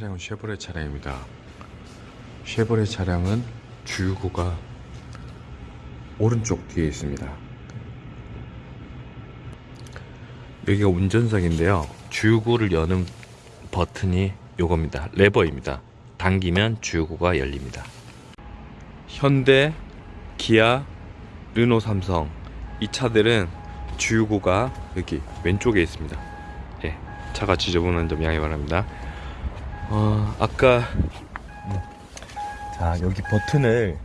차량은 쉐보레 차량입니다. 쉐보레 차량은 주유구가 오른쪽 뒤에 있습니다. 여기가 운전석인데요. 주유구를 여는 버튼이 요겁니다. 레버입니다. 당기면 주유구가 열립니다. 현대, 기아, 르노, 삼성 이 차들은 주유구가 여기 왼쪽에 있습니다. 예, 차가 지저분한 점 양해 바랍니다. 어, 아까 음, 자 여기 버튼을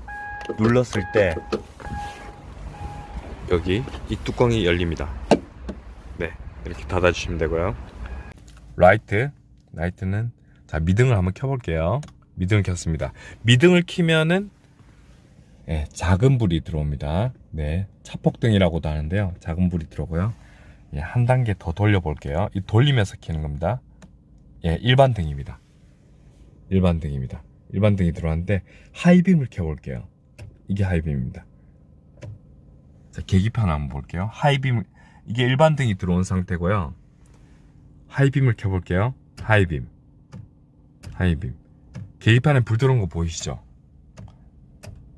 눌렀을 때 여기 이 뚜껑이 열립니다. 네, 이렇게 닫아주시면 되고요. 라이트, 라이트는 자 미등을 한번 켜볼게요. 미등을 켰습니다. 미등을 키면은 예, 작은 불이 들어옵니다. 네, 차폭등이라고도 하는데요. 작은 불이 들어오고요. 예, 한 단계 더 돌려 볼게요. 이 돌리면서 켜는 겁니다. 예, 일반 등입니다. 일반 등입니다. 일반 등이 들어왔는데 하이빔을 켜볼게요. 이게 하이빔입니다. 자, 계기판 한번 볼게요. 하이빔 이게 일반 등이 들어온 상태고요. 하이빔을 켜볼게요. 하이빔, 하이빔. 계기판에 불 들어온 거 보이시죠?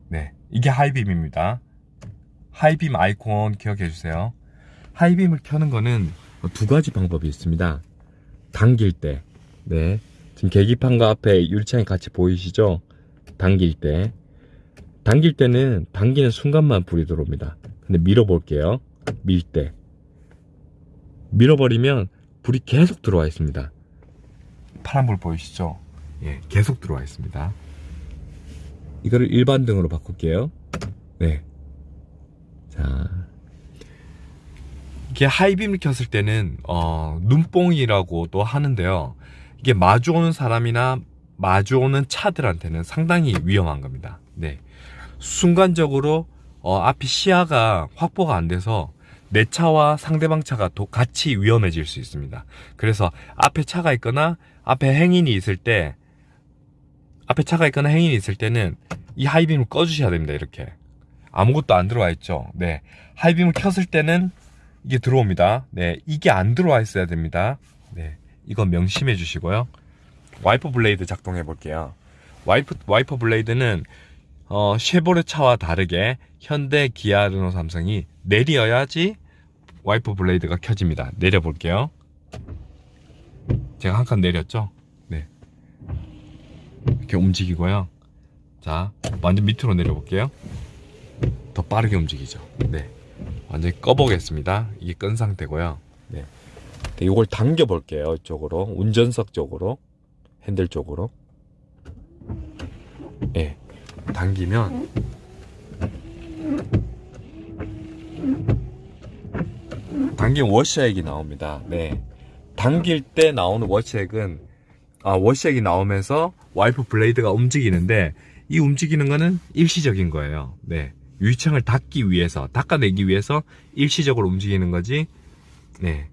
네, 이게 하이빔입니다. 하이빔 아이콘 기억해 주세요. 하이빔을 켜는 거는 두 가지 방법이 있습니다. 당길 때, 네, 지금 계기판과 앞에 유리창이 같이 보이시죠? 당길 때. 당길 때는 당기는 순간만 불이 들어옵니다. 근데 밀어볼게요. 밀 때. 밀어버리면 불이 계속 들어와 있습니다. 파란불 보이시죠? 예, 계속 들어와 있습니다. 이거를 일반 등으로 바꿀게요. 네. 자. 이게 하이빔을 켰을 때는, 어, 눈뽕이라고도 하는데요. 이게 마주오는 사람이나 마주오는 차들한테는 상당히 위험한 겁니다. 네. 순간적으로 어, 앞이 시야가 확보가 안 돼서 내 차와 상대방 차가 도 같이 위험해질 수 있습니다. 그래서 앞에 차가 있거나 앞에 행인이 있을 때 앞에 차가 있거나 행인이 있을 때는 이 high beam을 꺼주셔야 됩니다. 이렇게 아무것도 안 들어와 있죠. 네, high beam을 켰을 때는 이게 들어옵니다. 네, 이게 안 들어와 있어야 됩니다. 네, 이건 명심해 주시고요. 와이퍼 blade 작동해 볼게요. 와이프, 와이퍼 blade는 어, 쉐보레 차와 다르게 현대, 기아, 르노, 삼성이 내려야지 와이퍼 블레이드가 켜집니다. 내려 볼게요. 제가 한 칸 내렸죠? 네. 이렇게 움직이고요. 자, 완전 밑으로 내려 볼게요. 더 빠르게 움직이죠. 네. 완전히 꺼보겠습니다. 이게 끈 상태고요. 네. 네, 이걸 당겨 볼게요. 이쪽으로. 운전석 쪽으로. 핸들 쪽으로. 예. 네. 당기면 당긴 wash액이 나옵니다. 네. 당길 때 나오는 wash액은 아, wash액이 나오면서 와이퍼 blade가 움직이는데 이 움직이는 거는 일시적인 거예요. 네. 유리창을 닫기 위해서, 닦아내기 위해서 일시적으로 움직이는 거지. 네.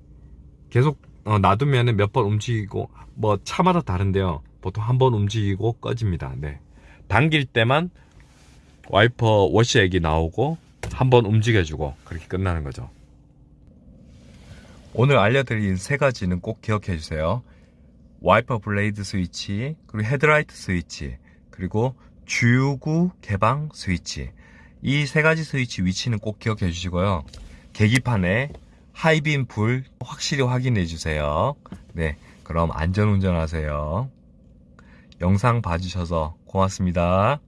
계속 어, 놔두면은 몇번 움직이고 뭐 차마다 다른데요. 보통 한 번 움직이고 꺼집니다. 네. 당길 때만 와이퍼 wash액이 나오고 한 번 움직여주고 그렇게 끝나는 거죠. 오늘 알려드린 세 가지는 꼭 기억해 주세요. 와이퍼 blade 스위치, 그리고 헤드라이트 스위치, 그리고 주유구 개방 스위치. 이 세 가지 스위치 위치는 꼭 기억해 주시고요. 계기판에 high beam 불 확실히 확인해 주세요. 네, 그럼 안전 운전하세요. 영상 봐주셔서 고맙습니다.